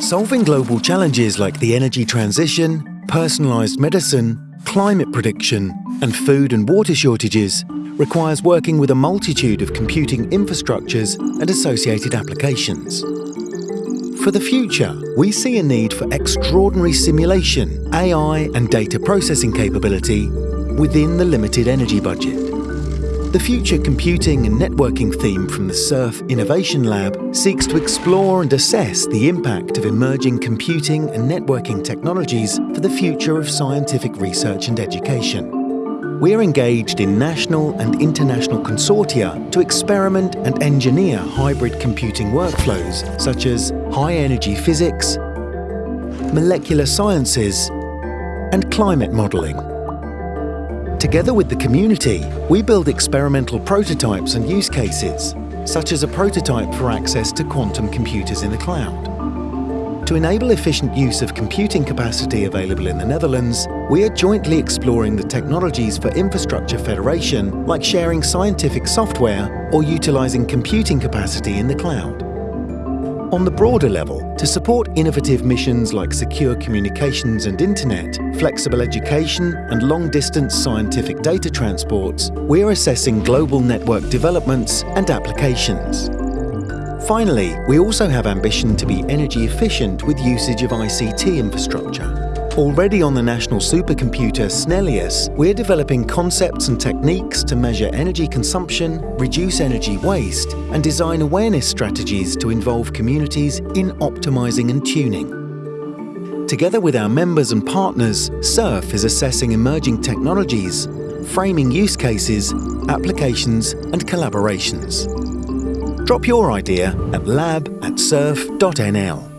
Solving global challenges like the energy transition, personalised medicine, climate prediction, and food and water shortages requires working with a multitude of computing infrastructures and associated applications. For the future, we see a need for extraordinary simulation, AI and data processing capability within the limited energy budget. The Future Computing and Networking theme from the SURF Innovation Lab seeks to explore and assess the impact of emerging computing and networking technologies for the future of scientific research and education. We are engaged in national and international consortia to experiment and engineer hybrid computing workflows such as high-energy physics, molecular sciences, and climate modelling. Together with the community, we build experimental prototypes and use cases, such as a prototype for access to quantum computers in the cloud. To enable efficient use of computing capacity available in the Netherlands, we are jointly exploring the technologies for infrastructure federation, like sharing scientific software or utilising computing capacity in the cloud. On the broader level, to support innovative missions like secure communications and internet, flexible education and long-distance scientific data transports, we're assessing global network developments and applications. Finally, we also have ambition to be energy efficient with usage of ICT infrastructure. Already on the national supercomputer Snellius, we're developing concepts and techniques to measure energy consumption, reduce energy waste, and design awareness strategies to involve communities in optimizing and tuning. Together with our members and partners, SURF is assessing emerging technologies, framing use cases, applications, and collaborations. Drop your idea at lab at surf.nl.